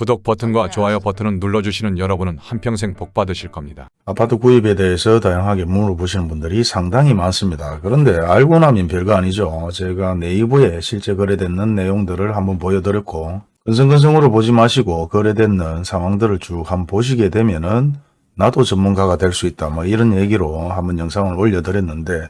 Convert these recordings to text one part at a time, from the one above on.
구독 버튼과 좋아요 버튼을 눌러주시는 여러분은 한평생 복 받으실 겁니다. 아파트 구입에 대해서 다양하게 물어보시는 분들이 상당히 많습니다. 그런데 알고 나면 별거 아니죠. 제가 네이버에 실제 거래되는 내용들을 한번 보여드렸고 근성근성으로 보지 마시고 거래되는 상황들을 쭉 한번 보시게 되면은 나도 전문가가 될 수 있다 뭐 이런 얘기로 한번 영상을 올려드렸는데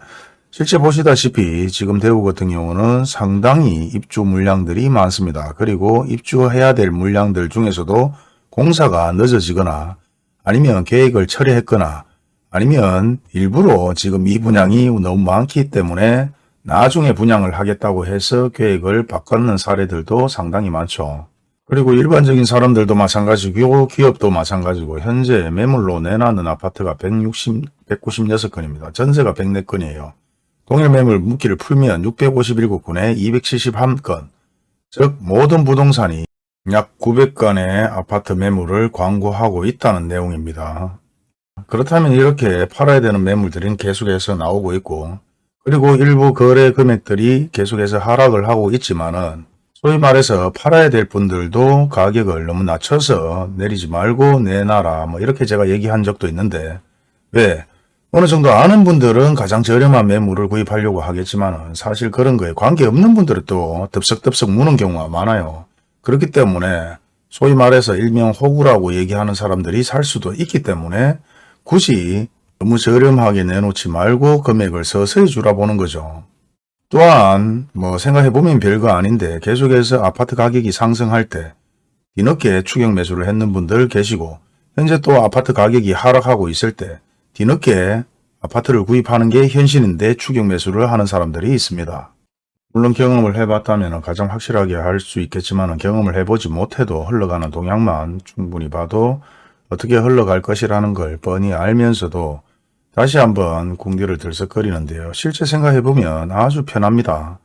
실제 보시다시피 지금 대구 같은 경우는 상당히 입주 물량들이 많습니다. 그리고 입주해야 될 물량들 중에서도 공사가 늦어지거나 아니면 계획을 철회했거나 아니면 일부러 지금 이 분양이 너무 많기 때문에 나중에 분양을 하겠다고 해서 계획을 바꾸는 사례들도 상당히 많죠. 그리고 일반적인 사람들도 마찬가지고 기업도 마찬가지고 현재 매물로 내놨는 아파트가 160, 196건입니다. 전세가 104건이에요. 동일 매물 묶기를 풀면 651곳군에 271건, 즉 모든 부동산이 약 900건의 아파트 매물을 광고하고 있다는 내용입니다. 그렇다면 이렇게 팔아야 되는 매물들은 계속해서 나오고 있고 그리고 일부 거래 금액들이 계속해서 하락을 하고 있지만 은 소위 말해서 팔아야 될 분들도 가격을 너무 낮춰서 내리지 말고 내놔라 뭐 이렇게 제가 얘기한 적도 있는데 왜 어느 정도 아는 분들은 가장 저렴한 매물을 구입하려고 하겠지만 사실 그런 거에 관계없는 분들은 또 덥석덥석 무는 경우가 많아요. 그렇기 때문에 소위 말해서 일명 호구라고 얘기하는 사람들이 살 수도 있기 때문에 굳이 너무 저렴하게 내놓지 말고 금액을 서서히 줄여보는 거죠. 또한 뭐 생각해보면 별거 아닌데 계속해서 아파트 가격이 상승할 때 뒤늦게 추격 매수를 했는 분들 계시고 현재 또 아파트 가격이 하락하고 있을 때 뒤늦게 아파트를 구입하는 게 현실인데 추격 매수를 하는 사람들이 있습니다. 물론 경험을 해봤다면 가장 확실하게 할 수 있겠지만 경험을 해보지 못해도 흘러가는 동향만 충분히 봐도 어떻게 흘러갈 것이라는 걸 뻔히 알면서도 다시 한번 궁디를 들썩거리는데요. 실제 생각해보면 아주 편합니다.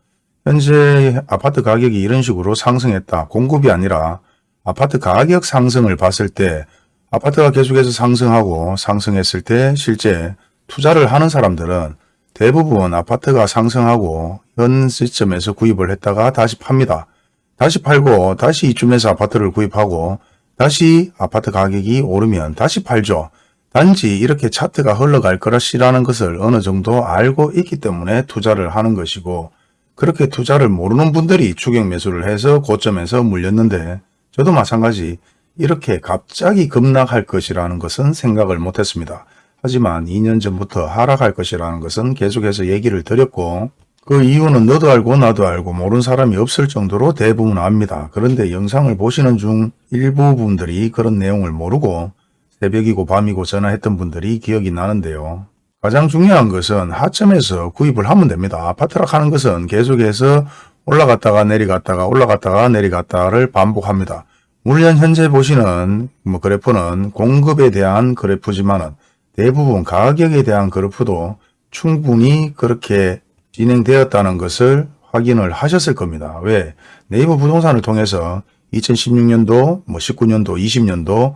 현재 아파트 가격이 이런 식으로 상승했다. 공급이 아니라 아파트 가격 상승을 봤을 때 아파트가 계속해서 상승하고 상승했을 때 실제 투자를 하는 사람들은 대부분 아파트가 상승하고 현 시점에서 구입을 했다가 다시 팝니다. 다시 팔고 다시 이쯤에서 아파트를 구입하고 다시 아파트 가격이 오르면 다시 팔죠. 단지 이렇게 차트가 흘러갈 것이라는 것을 어느 정도 알고 있기 때문에 투자를 하는 것이고 그렇게 투자를 모르는 분들이 추격 매수를 해서 고점에서 물렸는데 저도 마찬가지 이렇게 갑자기 급락할 것이라는 것은 생각을 못했습니다. 하지만 2년 전부터 하락할 것이라는 것은 계속해서 얘기를 드렸고 그 이유는 너도 알고 나도 알고 모르는 사람이 없을 정도로 대부분 압니다. 그런데 영상을 보시는 중 일부 분들이 그런 내용을 모르고 새벽이고 밤이고 전화했던 분들이 기억이 나는데요. 가장 중요한 것은 하점에서 구입을 하면 됩니다. 아파트라 하는 것은 계속해서 올라갔다가 내려갔다가 올라갔다가 내려갔다를 반복합니다. 물론 현재 보시는 뭐 그래프는 공급에 대한 그래프지만은 대부분 가격에 대한 그래프도 충분히 그렇게 진행되었다는 것을 확인을 하셨을 겁니다. 왜? 네이버 부동산을 통해서 2016년도, 뭐 19년도, 20년도,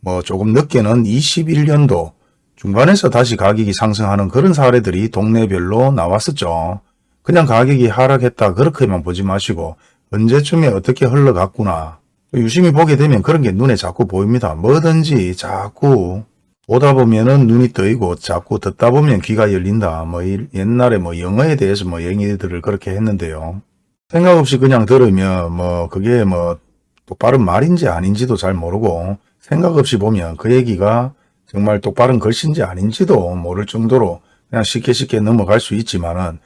뭐 조금 늦게는 21년도 중반에서 다시 가격이 상승하는 그런 사례들이 동네별로 나왔었죠. 그냥 가격이 하락했다 그렇게만 보지 마시고 언제쯤에 어떻게 흘러갔구나. 유심히 보게 되면 그런 게 눈에 자꾸 보입니다. 뭐든지 자꾸 보다 보면은 눈이 떠이고 자꾸 듣다 보면 귀가 열린다. 뭐 이- 옛날에 뭐 영어에 대해서 뭐 얘기들을 그렇게 했는데요. 생각 없이 그냥 들으면 뭐 그게 뭐 똑바른 말인지 아닌지도 잘 모르고 생각 없이 보면 그 얘기가 정말 똑바른 글씨인지 아닌지도 모를 정도로 그냥 쉽게 쉽게 넘어갈 수 있지만은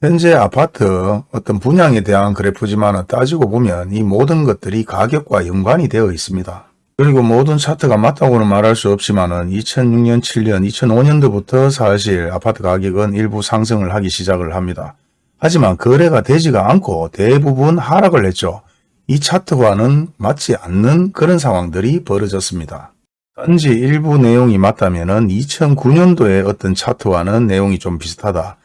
현재 아파트 어떤 분양에 대한 그래프지만은 따지고 보면 이 모든 것들이 가격과 연관이 되어 있습니다. 그리고 모든 차트가 맞다고는 말할 수 없지만 은 2006년, 7년, 2005년도부터 사실 아파트 가격은 일부 상승을 하기 시작을 합니다. 하지만 거래가 되지가 않고 대부분 하락을 했죠. 이 차트와는 맞지 않는 그런 상황들이 벌어졌습니다. 단지 일부 내용이 맞다면 2009년도의 어떤 차트와는 내용이 좀 비슷하다.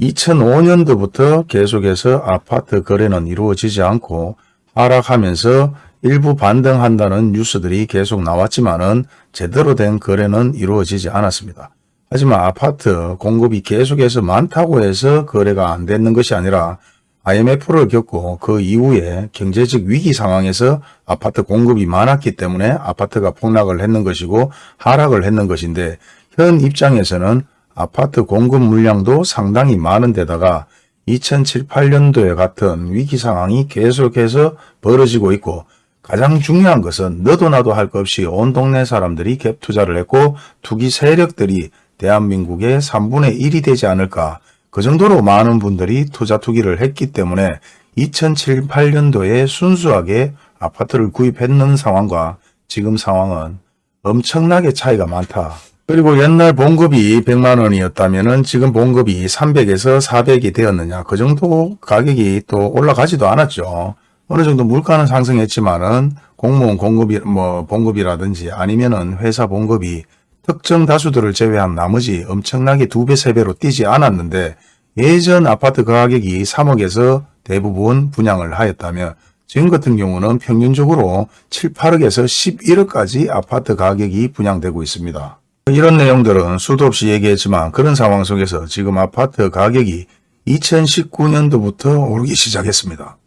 2005년도부터 계속해서 아파트 거래는 이루어지지 않고 하락하면서 일부 반등한다는 뉴스들이 계속 나왔지만 은 제대로 된 거래는 이루어지지 않았습니다. 하지만 아파트 공급이 계속해서 많다고 해서 거래가 안 되는 것이 아니라 IMF를 겪고 그 이후에 경제적 위기 상황에서 아파트 공급이 많았기 때문에 아파트가 폭락을 했는 것이고 하락을 했는 것인데 현 입장에서는 아파트 공급 물량도 상당히 많은 데다가 2007, 8년도에 같은 위기 상황이 계속해서 벌어지고 있고 가장 중요한 것은 너도 나도 할 것 없이 온 동네 사람들이 갭 투자를 했고 투기 세력들이 대한민국의 3분의 1이 되지 않을까 그 정도로 많은 분들이 투자 투기를 했기 때문에 2007, 8년도에 순수하게 아파트를 구입했는 상황과 지금 상황은 엄청나게 차이가 많다. 그리고 옛날 봉급이 100만 원이었다면 지금 봉급이 300에서 400이 되었느냐. 그 정도 가격이 또 올라가지도 않았죠. 어느 정도 물가는 상승했지만은 공무원 공급이 뭐 봉급이라든지 아니면은 회사 봉급이 특정 다수들을 제외한 나머지 엄청나게 두 배, 세 배로 뛰지 않았는데 예전 아파트 가격이 3억에서 대부분 분양을 하였다면 지금 같은 경우는 평균적으로 7, 8억에서 11억까지 아파트 가격이 분양되고 있습니다. 이런 내용들은 수도 없이 얘기했지만 그런 상황 속에서 지금 아파트 가격이 2019년도부터 오르기 시작했습니다.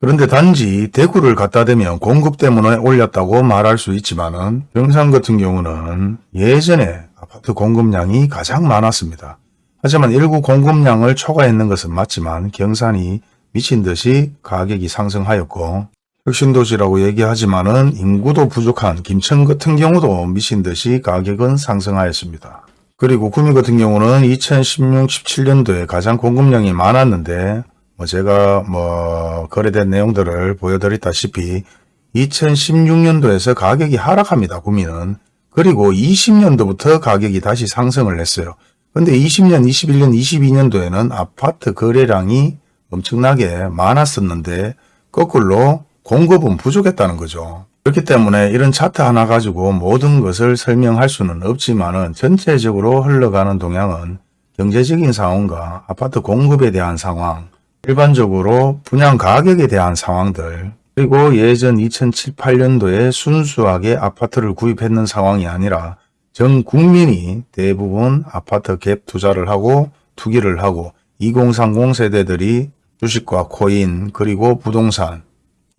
그런데 단지 대구를 갖다 대면 공급 때문에 올렸다고 말할 수 있지만 은 경상 같은 경우는 예전에 아파트 공급량이 가장 많았습니다. 하지만 일부 공급량을 초과했는 것은 맞지만 경산이 미친 듯이 가격이 상승하였고 혁신도시라고 얘기하지만은 인구도 부족한 김천 같은 경우도 미친 듯이 가격은 상승하였습니다. 그리고 구미 같은 경우는 2016, 17년도에 가장 공급량이 많았는데 뭐 제가 뭐 거래된 내용들을 보여드렸다시피 2016년도에서 가격이 하락합니다. 구미는. 그리고 20년도부터 가격이 다시 상승을 했어요. 근데 20년, 21년, 22년도에는 아파트 거래량이 엄청나게 많았었는데 거꾸로 공급은 부족했다는 거죠. 그렇기 때문에 이런 차트 하나 가지고 모든 것을 설명할 수는 없지만 은 전체적으로 흘러가는 동향은 경제적인 상황과 아파트 공급에 대한 상황, 일반적으로 분양 가격에 대한 상황들, 그리고 예전 2007, 8년도에 순수하게 아파트를 구입했는 상황이 아니라 전 국민이 대부분 아파트 갭 투자를 하고 투기를 하고 2030 세대들이 주식과 코인 그리고 부동산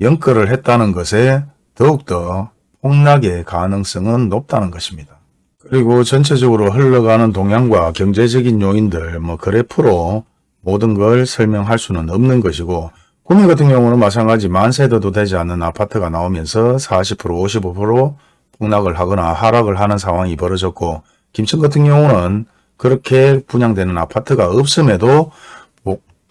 연끌을 했다는 것에 더욱더 폭락의 가능성은 높다는 것입니다. 그리고 전체적으로 흘러가는 동향과 경제적인 요인들 뭐 그래프로 모든 걸 설명할 수는 없는 것이고 구미 같은 경우는 마찬가지 만 세대도 되지 않는 아파트가 나오면서 40% 55% 폭락을 하거나 하락을 하는 상황이 벌어졌고 김천 같은 경우는 그렇게 분양되는 아파트가 없음에도 뭐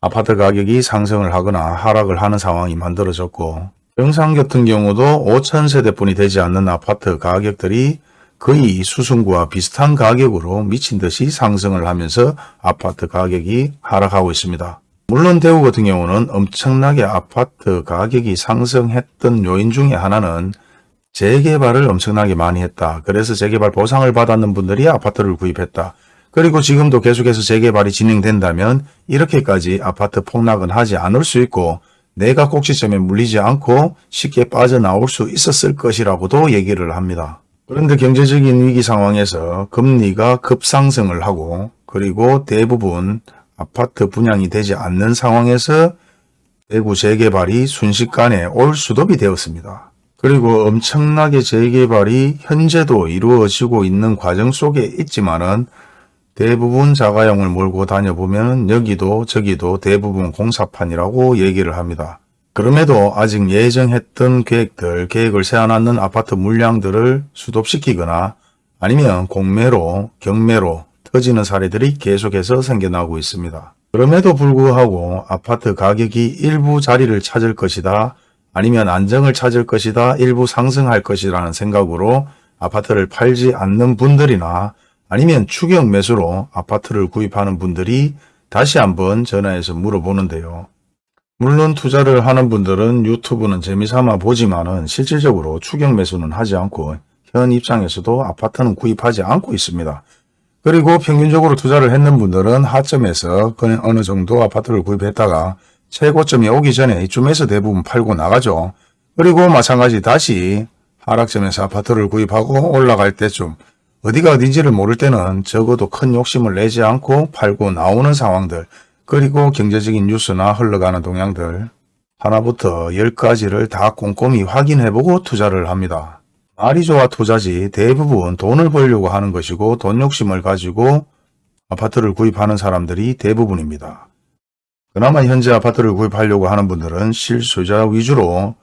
아파트 가격이 상승을 하거나 하락을 하는 상황이 만들어졌고 영상 같은 경우도 5천 세대뿐이 되지 않는 아파트 가격들이 거의 수승구와 비슷한 가격으로 미친 듯이 상승을 하면서 아파트 가격이 하락하고 있습니다. 물론 대구 같은 경우는 엄청나게 아파트 가격이 상승했던 요인 중에 하나는 재개발을 엄청나게 많이 했다. 그래서 재개발 보상을 받았는 분들이 아파트를 구입했다. 그리고 지금도 계속해서 재개발이 진행된다면 이렇게까지 아파트 폭락은 하지 않을 수 있고 내가 꼭지점에 물리지 않고 쉽게 빠져나올 수 있었을 것이라고도 얘기를 합니다. 그런데 경제적인 위기 상황에서 금리가 급상승을 하고 그리고 대부분 아파트 분양이 되지 않는 상황에서 대구 재개발이 순식간에 올 수도비 되었습니다. 그리고 엄청나게 재개발이 현재도 이루어지고 있는 과정 속에 있지만은 대부분 자가용을 몰고 다녀보면 여기도 저기도 대부분 공사판이라고 얘기를 합니다. 그럼에도 아직 예정했던 계획들, 계획을 세워놨는 아파트 물량들을 수독시키거나 아니면 공매로, 경매로 터지는 사례들이 계속해서 생겨나고 있습니다. 그럼에도 불구하고 아파트 가격이 일부 자리를 찾을 것이다. 아니면 안정을 찾을 것이다. 일부 상승할 것이라는 생각으로 아파트를 팔지 않는 분들이나 아니면 추격 매수로 아파트를 구입하는 분들이 다시 한번 전화해서 물어보는데요. 물론 투자를 하는 분들은 유튜브는 재미삼아 보지만 은 실질적으로 추격 매수는 하지 않고 현 입장에서도 아파트는 구입하지 않고 있습니다. 그리고 평균적으로 투자를 했는 분들은 하점에서 그냥 어느 정도 아파트를 구입했다가 최고점이 오기 전에 이쯤에서 대부분 팔고 나가죠. 그리고 마찬가지 다시 하락점에서 아파트를 구입하고 올라갈 때쯤 어디가 어딘지를 모를 때는 적어도 큰 욕심을 내지 않고 팔고 나오는 상황들 그리고 경제적인 뉴스나 흘러가는 동향들 하나부터 열까지를 다 꼼꼼히 확인해보고 투자를 합니다. 말이 좋아 투자지 대부분 돈을 벌려고 하는 것이고 돈 욕심을 가지고 아파트를 구입하는 사람들이 대부분입니다. 그나마 현재 아파트를 구입하려고 하는 분들은 실수요자 위주로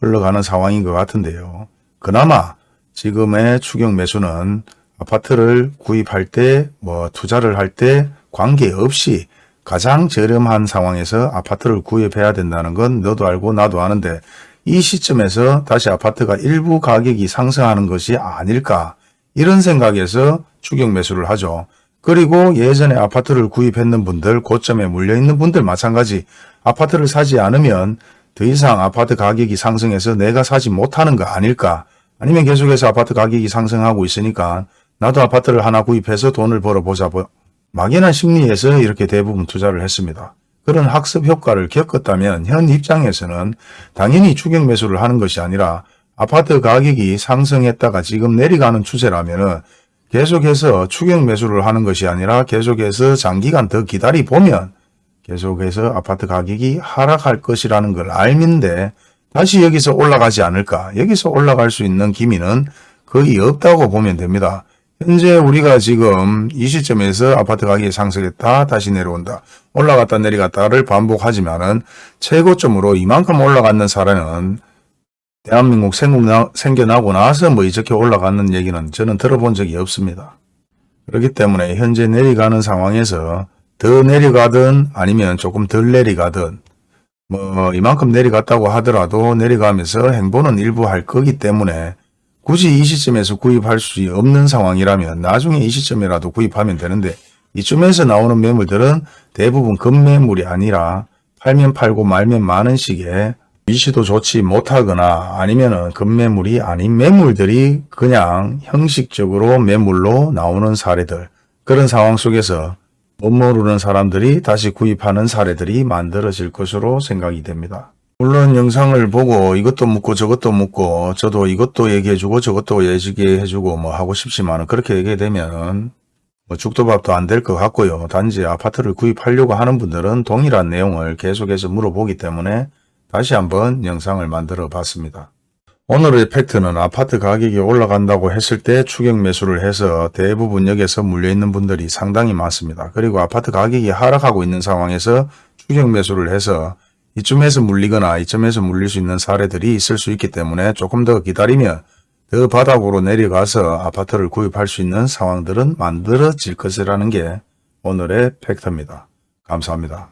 흘러가는 상황인 것 같은데요. 그나마 지금의 추경 매수는 아파트를 구입할 때 뭐 투자를 할 때 관계없이 가장 저렴한 상황에서 아파트를 구입해야 된다는 건 너도 알고 나도 아는데 이 시점에서 다시 아파트가 일부 가격이 상승하는 것이 아닐까 이런 생각에서 추경 매수를 하죠. 그리고 예전에 아파트를 구입했는 분들, 고점에 물려있는 분들 마찬가지 아파트를 사지 않으면 더 이상 아파트 가격이 상승해서 내가 사지 못하는 거 아닐까 아니면 계속해서 아파트 가격이 상승하고 있으니까 나도 아파트를 하나 구입해서 돈을 벌어보자 뭐 막연한 심리에서 이렇게 대부분 투자를 했습니다. 그런 학습 효과를 겪었다면 현 입장에서는 당연히 추경 매수를 하는 것이 아니라 아파트 가격이 상승했다가 지금 내려가는 추세라면 은 계속해서 추경 매수를 하는 것이 아니라 계속해서 장기간 더 기다리 보면 계속해서 아파트 가격이 하락할 것이라는 걸 알는데 다시 여기서 올라가지 않을까 여기서 올라갈 수 있는 기미는 거의 없다고 보면 됩니다. 현재 우리가 지금 이 시점에서 아파트 가격이 상승했다 다시 내려온다 올라갔다 내려갔다를 반복하지만 은 최고점으로 이만큼 올라갔는 사례는 대한민국 생국나, 생겨나 고 나서 뭐 이렇게 올라가는 얘기는 저는 들어본 적이 없습니다. 그렇기 때문에 현재 내려가는 상황에서 더 내려가든 아니면 조금 덜 내려가든 뭐 이만큼 내려갔다고 하더라도 내려가면서 행보는 일부 할 거기 때문에 굳이 이 시점에서 구입할 수 없는 상황이라면 나중에 이 시점이라도 구입하면 되는데 이쯤에서 나오는 매물들은 대부분 급매물이 아니라 팔면 팔고 말면 많은 식의 위치도 좋지 못하거나 아니면 은 급매물이 아닌 매물들이 그냥 형식적으로 매물로 나오는 사례들 그런 상황 속에서 못 모르는 사람들이 다시 구입하는 사례들이 만들어질 것으로 생각이 됩니다. 물론 영상을 보고 이것도 묻고 저것도 묻고 저도 이것도 얘기해주고 저것도 얘기해주고 뭐 하고 싶지만 그렇게 얘기되면 뭐 죽도 밥도 안 될 것 같고요. 단지 아파트를 구입하려고 하는 분들은 동일한 내용을 계속해서 물어보기 때문에 다시 한번 영상을 만들어 봤습니다. 오늘의 팩트는 아파트 가격이 올라간다고 했을 때 추격 매수를 해서 대부분 역에서 물려있는 분들이 상당히 많습니다. 그리고 아파트 가격이 하락하고 있는 상황에서 추격 매수를 해서 이쯤에서 물리거나 이쯤에서 물릴 수 있는 사례들이 있을 수 있기 때문에 조금 더 기다리면 더 바닥으로 내려가서 아파트를 구입할 수 있는 상황들은 만들어질 것이라는 게 오늘의 팩트입니다. 감사합니다.